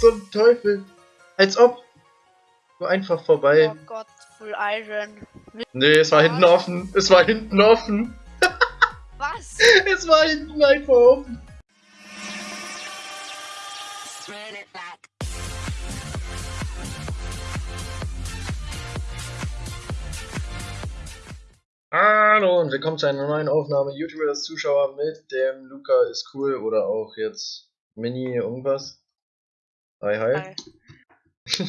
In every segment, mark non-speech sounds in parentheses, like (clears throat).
Zum Teufel? Als ob. So einfach vorbei. Oh Gott, Full Iron. Nee, es war hinten offen. Es war hinten offen. (laughs) Was? Es war hinten einfach offen. Hallo und willkommen zu einer neuen Aufnahme YouTubers Zuschauer mit dem Luca ist cool oder auch jetzt Mini irgendwas. Hi hi. Hi. (laughs)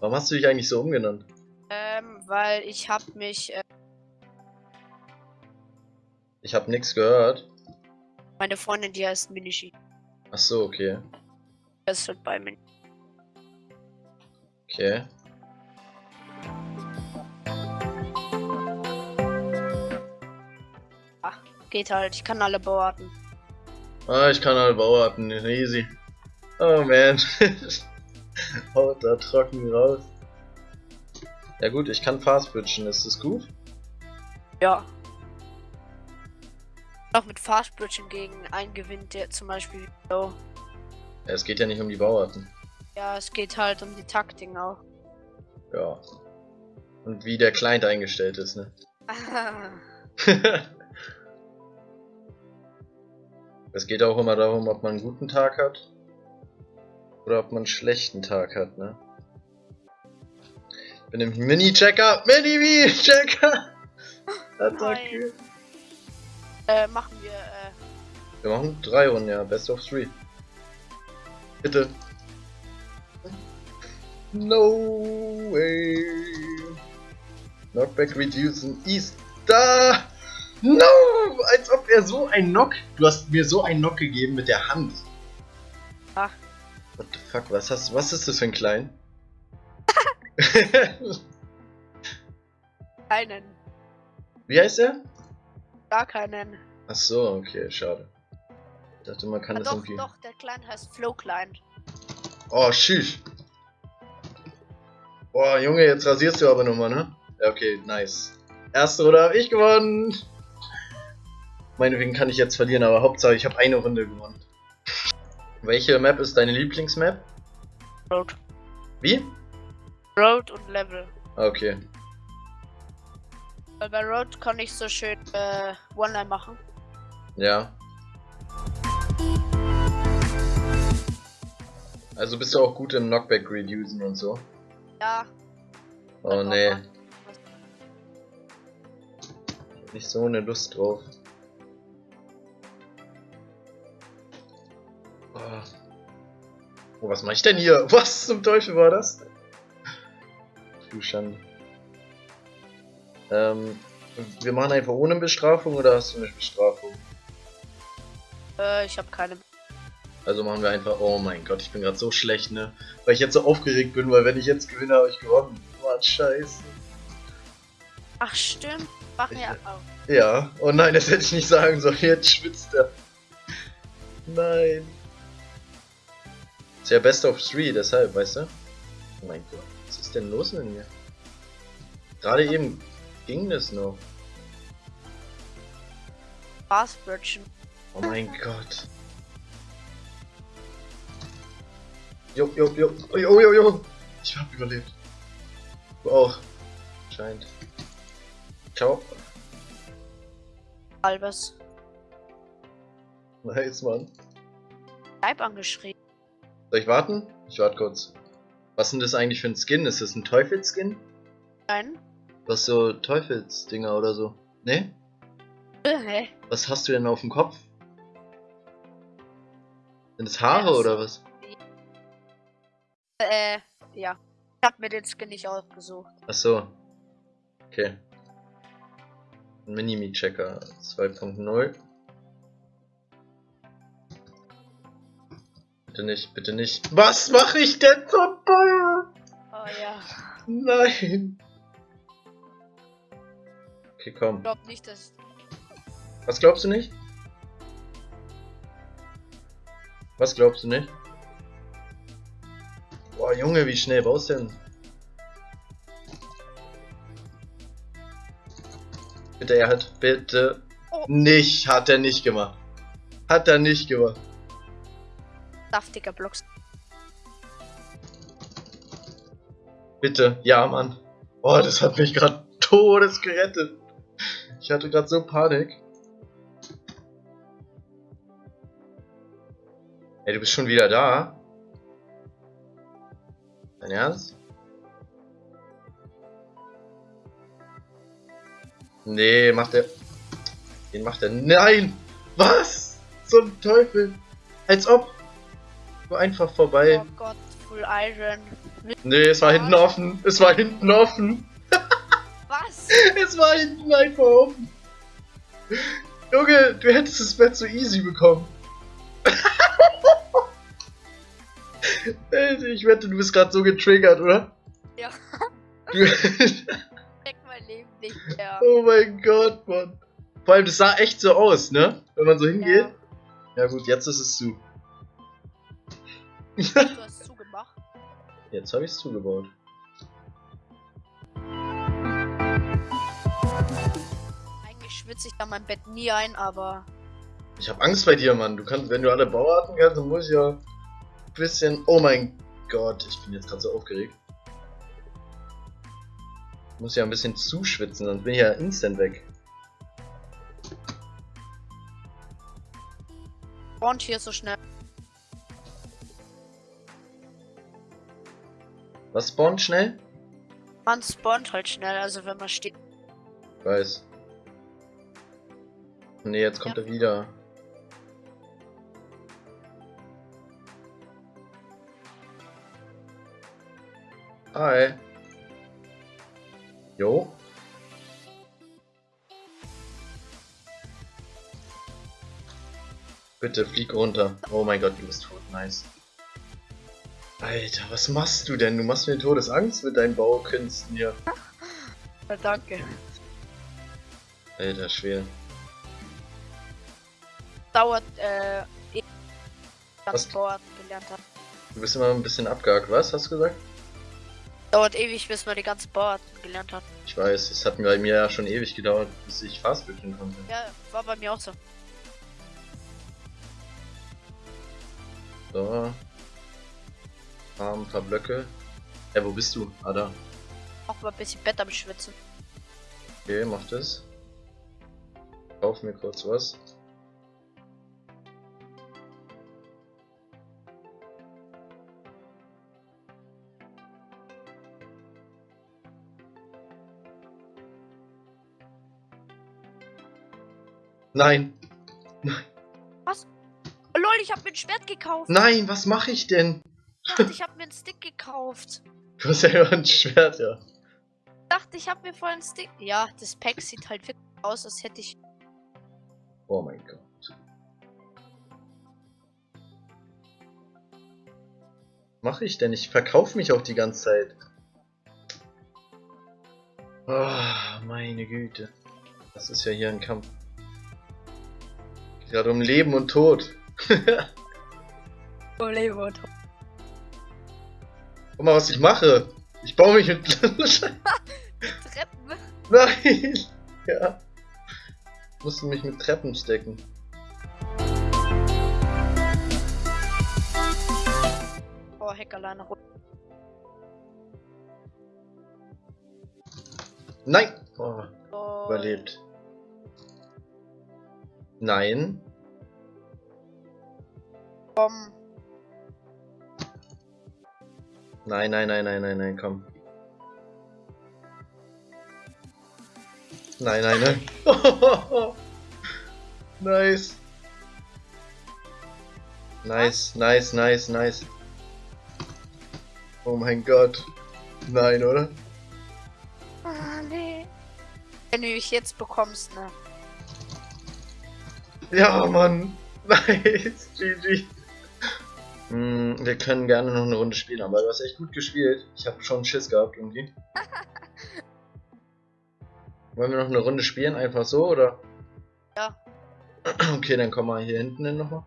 Warum hast du dich eigentlich so umgenannt? Ähm, weil ich hab mich, äh, Ich habe nichts gehört. meine Freundin, die heißt Minishi. Ach so, okay. Das ist bei mir. Okay. Geht halt, ich kann alle Bauarten. Ah, ich kann halt Bauarten, easy. Oh man. Haut (laughs) da trocken raus. Ja gut, ich kann fast bridgen, ist das gut? Ja. Auch mit Fast Bridging gegen einen gewinnt, der zum Beispiel. So. Ja, es geht ja nicht um die Bauarten. Ja, es geht halt um die Taktik auch. Ja. Und wie der Client eingestellt ist, ne? (laughs) (laughs) es geht auch immer darum, ob man einen guten Tag hat. Oder ob man einen schlechten Tag hat, ne? Ich bin nämlich Mini-Checker! Mini-Checker! (laughs) Attacke! äh, machen wir, äh, Wir machen drei Runden, ja. Best of three. Bitte. No way. Knockback reducen ist da. No! Als ob er so ein Knock. Du hast mir so einen Knock gegeben mit der Hand. What the fuck? Was hast Was ist das für ein Klein? (laughs) keinen. Wie heißt er? Gar keinen. Ach so, okay, schade. Ich dachte, man kann Ah, das doch, irgendwie. doch, der Kleine heißt Flow Klein. Oh, tschüss. Boah, Junge, jetzt rasierst du aber nochmal, ne? Ja, okay, nice. Erste Runde habe ich gewonnen. Meinetwegen kann ich jetzt verlieren, aber Hauptsache ich habe eine Runde gewonnen. Welche Map ist deine Lieblingsmap? Road. Wie? Road und Level. Okay. Weil bei Road kann ich so schön, äh, One-Line machen. Ja. Also bist du auch gut im Knockback reducen und so? Ja. Oh nee. Nicht so eine Lust drauf. Was mache ich denn hier? (laughs) Was zum Teufel war das? denn? Du Schande. Ähm, wir machen einfach ohne Bestrafung oder hast du eine Bestrafung? Äh, ich habe keine. Also machen wir einfach. Oh mein Gott, ich bin gerade so schlecht, ne? Weil ich jetzt so aufgeregt bin, weil wenn ich jetzt gewinne, habe ich gewonnen. Mann, scheiße. Ach, stimmt. Machen Ich- wir auch. Ja, oh nein, das hätte ich nicht sagen sollen. Jetzt schwitzt er. Nein. Ist ja Best of Three, deshalb, weißt du? Oh mein Gott, was ist denn los mit mir? Gerade eben ging das noch. Fast Bridgen. Oh mein Gott. Jo, jo, jo, jo, jo, jo. Ich hab überlebt. Du auch. Scheint. Ciao. Halbes. Nice, Mann. Type angeschrieben. Soll ich warten? Ich warte kurz. Was ist denn das eigentlich für ein Skin? Ist das ein Teufelskin? Nein. Was so Teufelsdinger oder so? Ne? Äh, hä? Was hast du denn auf dem Kopf? Sind das Haare Ja, so. oder was? Äh, ja. Ich hab mir den Skin nicht ausgesucht. Ach so. Okay. Minimi-Checker 2.0. Bitte nicht, bitte nicht. Was mache ich denn vorbei? Oh ja. Nein. Okay, komm. Ich glaub nicht, dass. Was glaubst du nicht? Was glaubst du nicht? Boah, Junge, wie schnell baust du denn? Bitte, er hat, bitte. Oh. Nicht, hat er nicht gemacht. Hat er nicht gemacht. Saftiger Blocks. Bitte, ja, Mann. Oh, das hat mich gerade todes gerettet. Ich hatte gerade so Panik. Ey, du bist schon wieder da? Dein Ernst? Nee, macht er. Den macht er. Nein! Was? Zum Teufel! Als ob! Einfach vorbei. Oh Gott, Full Iron. Nee, es war hinten offen. Es war hinten offen. Was? (laughs) Es war hinten einfach offen. Junge, du hättest das Bett so easy bekommen. (laughs) Ich wette, du bist gerade so getriggert, oder? Ja. Du (laughs) Check mein Leben nicht mehr. oh mein Gott, Mann. Vor allem, das sah echt so aus, ne? Wenn man so hingeht. Ja, gut, jetzt ist es zu. (laughs) Du hast zugemacht. Jetzt habe ich es zugebaut. Eigentlich schwitze ich da mein Bett nie ein, aber Ich habe Angst bei dir, Mann. Du kannst, wenn du alle Bauarten kannst, dann muss ich ja ein bisschen. Oh mein Gott, ich bin jetzt gerade so aufgeregt. Ich muss ja ein bisschen zuschwitzen, sonst bin ich ja instant weg. spawnt hier so schnell. Was spawnt schnell? Man spawnt halt schnell, also wenn man steht. Weiß. Nee, jetzt kommt Ja. er wieder. Hi. Jo. Bitte flieg runter. Oh mein Gott, du bist tot. Nice. Alter, was machst du denn? Du machst mir Todesangst mit deinen Baukünsten hier. Ja, (laughs) danke. Alter, schwer. Dauert, äh, eh, Was? Bauarten gelernt hat. Du bist immer ein bisschen abgehakt. Was hast du gesagt? Dauert ewig, bis man die ganzen Bauarten gelernt hat. Ich weiß, es hat bei mir ja schon ewig gedauert, bis ich Fastbildchen konnte. Ja, war bei mir auch so. So. Haben ein paar Blöcke. Ey, wo bist du? Ah, da. Auch mal ein bisschen Bett am Schwitzen. Okay, mach das. Kauf mir kurz was. Nein, Oh, lol, ich hab mir ein Schwert gekauft. nein, was mache ich denn? Ich dachte, ich hab mir einen Stick gekauft. Du hast ja immer ein Schwert, ja. Ich dachte, ich hab mir vorhin einen Stick. Ja, das Pack sieht halt wirklich aus, als hätte ich. Oh mein Gott. Mache ich denn? Ich verkaufe mich auch die ganze Zeit. Oh, meine Güte. Das ist ja hier ein Kampf. Gerade um Leben und Tod. (laughs) Oh, Leben Guck mal, was ich mache. Ich baue mich mit... (laughs) Treppen. Nein! Ja. Ich musste mich mit Treppen stecken. Oh, Hackerlein runter. Nein! Oh, Oh, überlebt. Nein. Komm. Nein, nein, nein, nein, nein, nein, komm. Nein, nein, nein. (laughs) nice. Nice, nice, nice, nice. Oh mein Gott. Nein, oder? Ah, nee. Wenn du mich jetzt bekommst, ne? Ja, Mann. (laughs) Nice. GG. Hm, wir können gerne noch eine Runde spielen, aber du hast echt gut gespielt. Ich habe schon Schiss gehabt irgendwie. (laughs) Wollen wir noch eine Runde spielen? Einfach so, oder? Ja. (clears throat) Okay, dann komm mal hier hinten hin nochmal.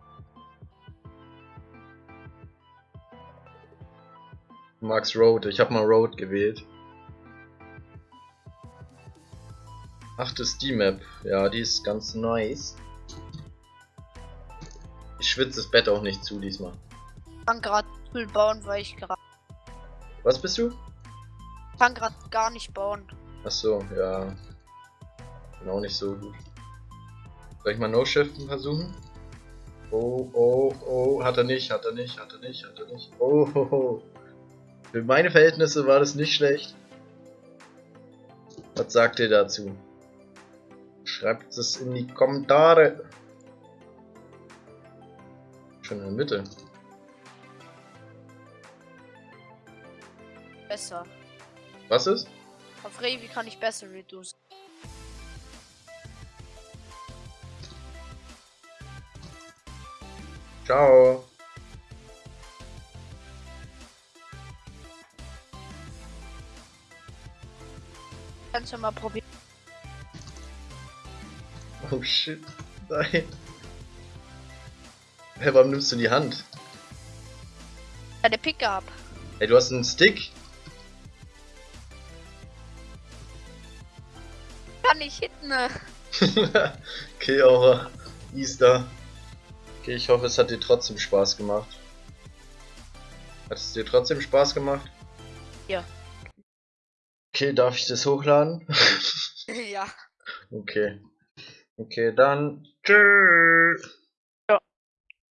Du magst Road. Ich habe mal Road gewählt. Ach, das ist die Map. Ja, die ist ganz nice. Ich schwitze das Bett auch nicht zu diesmal. Ich kann gerade Müll bauen, weil ich gerade. Was bist du? Kann gerade gar nicht bauen. Achso, ja. Bin auch nicht so gut. Soll ich mal No-Shiften versuchen? Oh, oh, oh, hat er nicht, hat er nicht, hat er nicht, hat er nicht. Oh, ho, ho. Für meine Verhältnisse war das nicht schlecht. Was sagt ihr dazu? Schreibt es in die Kommentare. Schon in der Mitte. Besser. Was ist? Auf Revi kann ich besser reduce. Ciao. Kannst du mal probieren. Oh shit. Nein. Hä, warum nimmst du die Hand? Deine Pickup. Ey, du hast einen Stick? Kann ich hitten. ne? (laughs) okay, Aura. Easter. Okay, ich hoffe, es hat dir trotzdem Spaß gemacht. Hat es dir trotzdem Spaß gemacht? Ja. Okay, darf ich das hochladen? (laughs) ja. okay. Okay, dann. Tschüss.